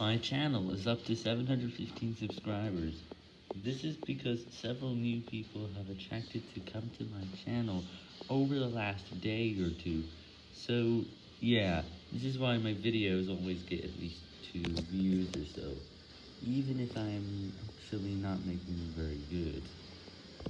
My channel is up to 715 subscribers. This is because several new people have attracted to come to my channel over the last day or two. So, yeah, this is why my videos always get at least 2 views or so, even if I'm actually not making them very good.